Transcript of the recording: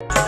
you